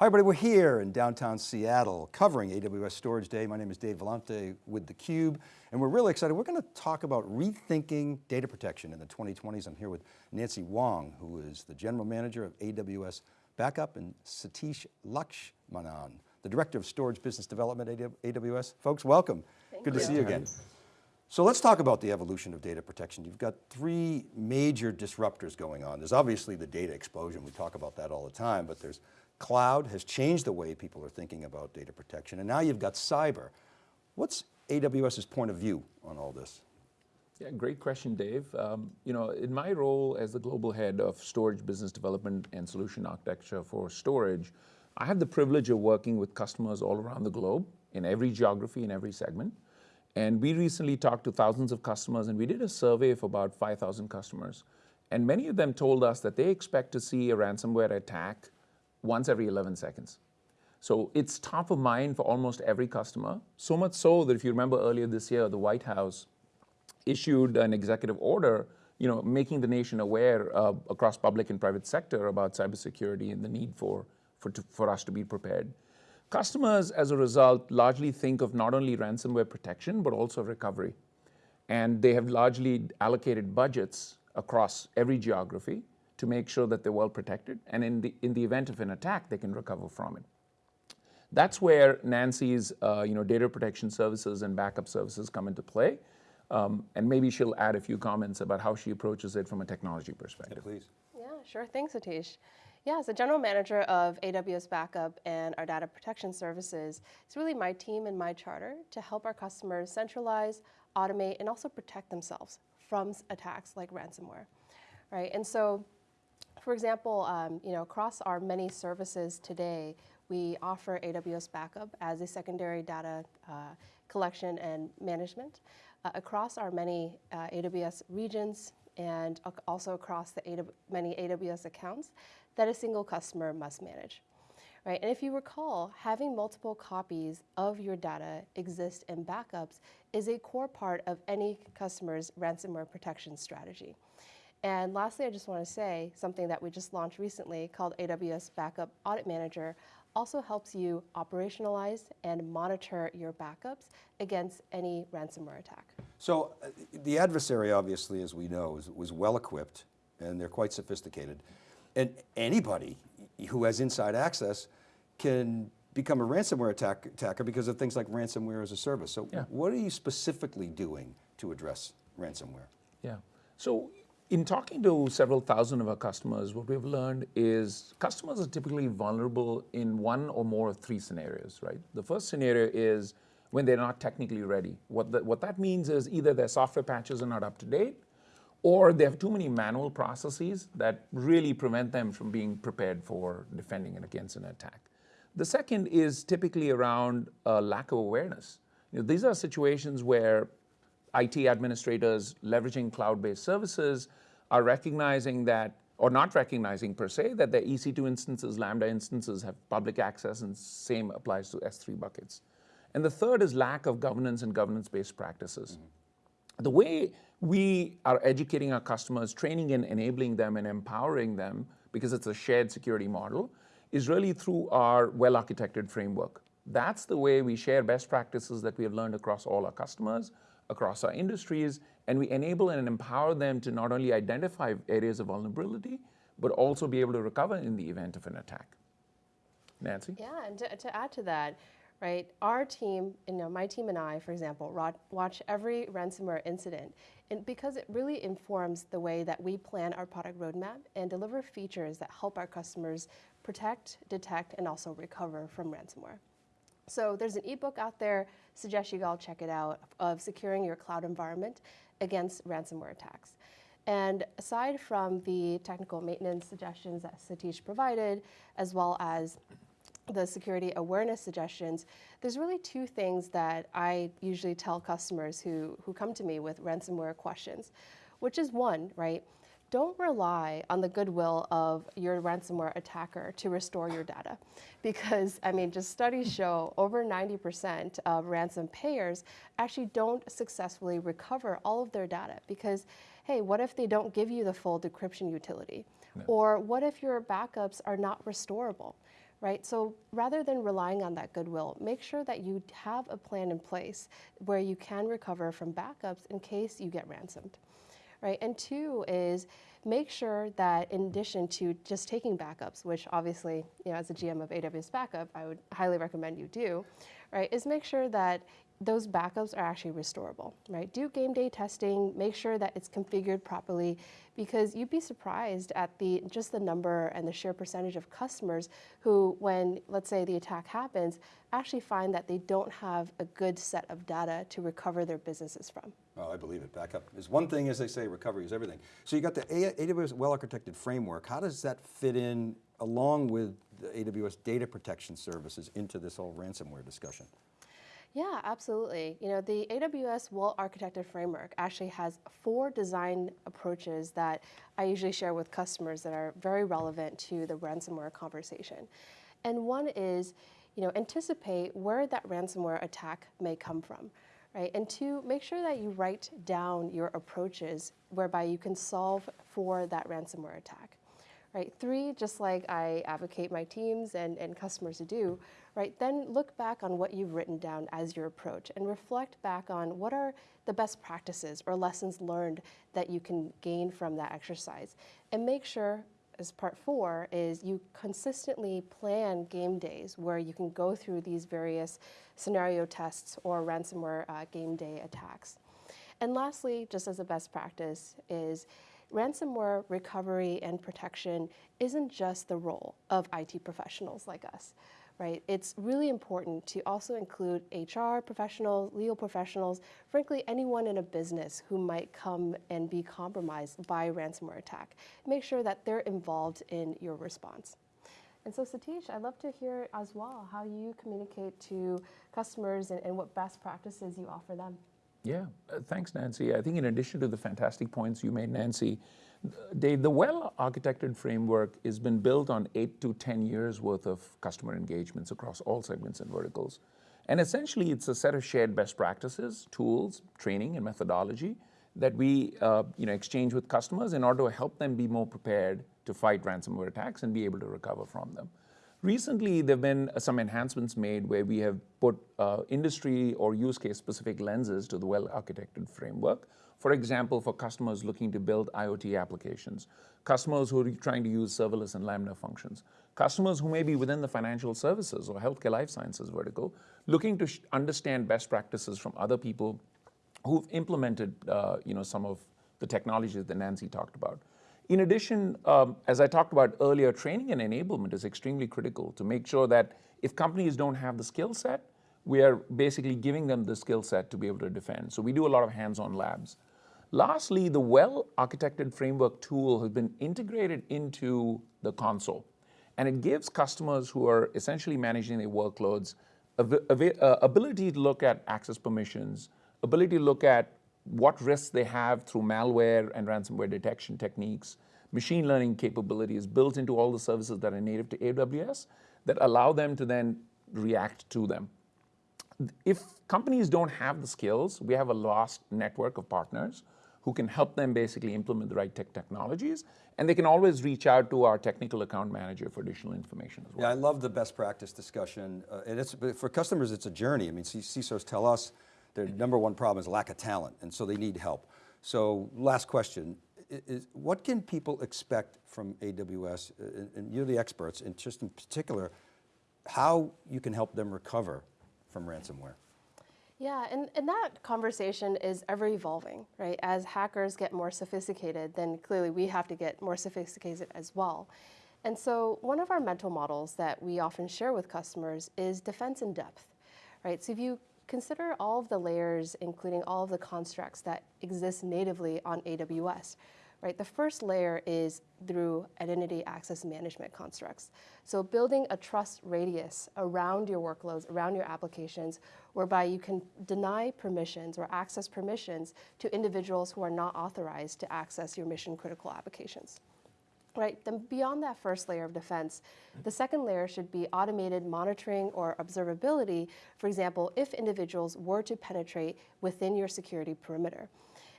Hi everybody, we're here in downtown Seattle covering AWS Storage Day. My name is Dave Vellante with theCUBE and we're really excited. We're going to talk about rethinking data protection in the 2020s. I'm here with Nancy Wang, who is the General Manager of AWS Backup and Satish Lakshmanan, the Director of Storage Business Development at AWS. Folks, welcome. Thank Good you. to see you again. So let's talk about the evolution of data protection. You've got three major disruptors going on. There's obviously the data explosion. We talk about that all the time, but there's Cloud has changed the way people are thinking about data protection. And now you've got cyber. What's AWS's point of view on all this? Yeah, great question, Dave. Um, you know, in my role as the global head of storage business development and solution architecture for storage, I have the privilege of working with customers all around the globe in every geography, in every segment. And we recently talked to thousands of customers and we did a survey of about 5,000 customers. And many of them told us that they expect to see a ransomware attack once every 11 seconds. So it's top of mind for almost every customer, so much so that if you remember earlier this year, the White House issued an executive order you know, making the nation aware uh, across public and private sector about cybersecurity and the need for, for, to, for us to be prepared. Customers, as a result, largely think of not only ransomware protection, but also recovery. And they have largely allocated budgets across every geography to make sure that they're well protected. And in the, in the event of an attack, they can recover from it. That's where Nancy's uh, you know, data protection services and backup services come into play. Um, and maybe she'll add a few comments about how she approaches it from a technology perspective. Yeah, please. Yeah, sure. Thanks, Satish. Yeah, as a general manager of AWS Backup and our data protection services, it's really my team and my charter to help our customers centralize, automate, and also protect themselves from attacks like ransomware, right? And so for example, um, you know, across our many services today, we offer AWS Backup as a secondary data uh, collection and management uh, across our many uh, AWS regions and also across the AW many AWS accounts that a single customer must manage. Right, and if you recall, having multiple copies of your data exist in backups is a core part of any customer's ransomware protection strategy. And lastly, I just want to say something that we just launched recently called AWS Backup Audit Manager also helps you operationalize and monitor your backups against any ransomware attack. So uh, the adversary, obviously, as we know, is, was well equipped and they're quite sophisticated. And anybody who has inside access can become a ransomware attack, attacker because of things like ransomware as a service. So yeah. what are you specifically doing to address ransomware? Yeah, so in talking to several thousand of our customers, what we've learned is customers are typically vulnerable in one or more of three scenarios, right? The first scenario is when they're not technically ready. What, the, what that means is either their software patches are not up to date, or they have too many manual processes that really prevent them from being prepared for defending against an attack. The second is typically around a lack of awareness. You know, these are situations where IT administrators leveraging cloud-based services are recognizing that, or not recognizing per se, that their EC2 instances, Lambda instances have public access and same applies to S3 buckets. And the third is lack of governance and governance-based practices. Mm -hmm. The way we are educating our customers, training and enabling them and empowering them, because it's a shared security model, is really through our well-architected framework. That's the way we share best practices that we have learned across all our customers, across our industries, and we enable and empower them to not only identify areas of vulnerability, but also be able to recover in the event of an attack. Nancy? Yeah, and to, to add to that, right, our team, you know, my team and I, for example, watch every ransomware incident and because it really informs the way that we plan our product roadmap and deliver features that help our customers protect, detect, and also recover from ransomware. So there's an ebook out there, suggest you all check it out, of securing your cloud environment against ransomware attacks. And aside from the technical maintenance suggestions that Satish provided, as well as the security awareness suggestions, there's really two things that I usually tell customers who, who come to me with ransomware questions, which is one, right? Don't rely on the goodwill of your ransomware attacker to restore your data. Because, I mean, just studies show over 90% of ransom payers actually don't successfully recover all of their data because, hey, what if they don't give you the full decryption utility? No. Or what if your backups are not restorable? right? So rather than relying on that goodwill, make sure that you have a plan in place where you can recover from backups in case you get ransomed, right? And two is make sure that in addition to just taking backups, which obviously, you know, as a GM of AWS Backup, I would highly recommend you do, right, is make sure that those backups are actually restorable, right? Do game day testing, make sure that it's configured properly, because you'd be surprised at the just the number and the sheer percentage of customers who, when let's say the attack happens, actually find that they don't have a good set of data to recover their businesses from. Oh, I believe it. Backup is one thing, as they say, recovery is everything. So you got the AWS well-architected framework. How does that fit in along with the AWS data protection services into this whole ransomware discussion? Yeah, absolutely. You know, the AWS well architected framework actually has four design approaches that I usually share with customers that are very relevant to the ransomware conversation. And one is, you know, anticipate where that ransomware attack may come from. Right? And two, make sure that you write down your approaches whereby you can solve for that ransomware attack right? Three, just like I advocate my teams and, and customers to do, right? Then look back on what you've written down as your approach and reflect back on what are the best practices or lessons learned that you can gain from that exercise. And make sure, as part four, is you consistently plan game days where you can go through these various scenario tests or ransomware uh, game day attacks. And lastly, just as a best practice, is ransomware recovery and protection isn't just the role of IT professionals like us, right? It's really important to also include HR professionals, legal professionals, frankly, anyone in a business who might come and be compromised by a ransomware attack. Make sure that they're involved in your response. And so Satish, I'd love to hear as well how you communicate to customers and, and what best practices you offer them. Yeah, uh, thanks, Nancy. I think in addition to the fantastic points you made, Nancy, Dave, the well-architected framework has been built on eight to 10 years worth of customer engagements across all segments and verticals. And essentially, it's a set of shared best practices, tools, training, and methodology that we uh, you know, exchange with customers in order to help them be more prepared to fight ransomware attacks and be able to recover from them. Recently, there have been some enhancements made where we have put uh, industry or use case specific lenses to the well-architected framework. For example, for customers looking to build IoT applications, customers who are trying to use serverless and Lambda functions, customers who may be within the financial services or healthcare life sciences vertical, looking to understand best practices from other people who've implemented uh, you know, some of the technologies that Nancy talked about. In addition, um, as I talked about earlier, training and enablement is extremely critical to make sure that if companies don't have the skill set, we are basically giving them the skill set to be able to defend. So we do a lot of hands-on labs. Lastly, the well-architected framework tool has been integrated into the console. And it gives customers who are essentially managing their workloads ability to look at access permissions, ability to look at what risks they have through malware and ransomware detection techniques, machine learning capabilities built into all the services that are native to AWS that allow them to then react to them. If companies don't have the skills, we have a lost network of partners who can help them basically implement the right tech technologies. And they can always reach out to our technical account manager for additional information as well. Yeah, I love the best practice discussion. Uh, and it's, for customers, it's a journey. I mean, CISOs tell us their number one problem is lack of talent, and so they need help. So last question, is, what can people expect from AWS, and you're the experts, and just in particular, how you can help them recover from ransomware? Yeah, and, and that conversation is ever evolving, right? As hackers get more sophisticated, then clearly we have to get more sophisticated as well. And so one of our mental models that we often share with customers is defense in depth, right? So if you consider all of the layers, including all of the constructs that exist natively on AWS. Right? The first layer is through identity access management constructs. So building a trust radius around your workloads, around your applications, whereby you can deny permissions or access permissions to individuals who are not authorized to access your mission critical applications right? Then beyond that first layer of defense, the second layer should be automated monitoring or observability. For example, if individuals were to penetrate within your security perimeter.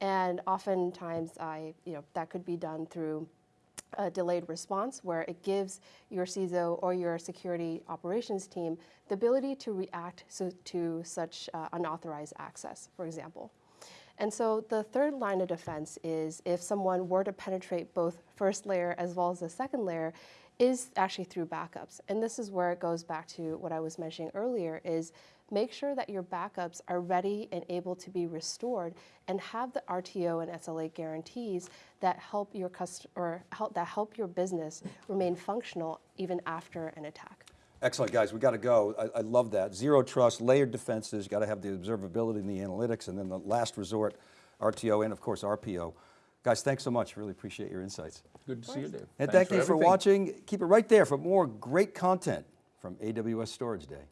And oftentimes, I, you know, that could be done through a delayed response where it gives your CISO or your security operations team the ability to react so, to such uh, unauthorized access, for example. And so the third line of defense is if someone were to penetrate both first layer as well as the second layer, is actually through backups. And this is where it goes back to what I was mentioning earlier is make sure that your backups are ready and able to be restored and have the RTO and SLA guarantees that help your cust- or help that help your business remain functional even after an attack. Excellent, guys, we got to go. I, I love that. Zero trust, layered defenses, got to have the observability and the analytics, and then the last resort, RTO and of course RPO. Guys, thanks so much. Really appreciate your insights. Good to see you, Dave. And Thanks thank you for everything. watching. Keep it right there for more great content from AWS Storage Day.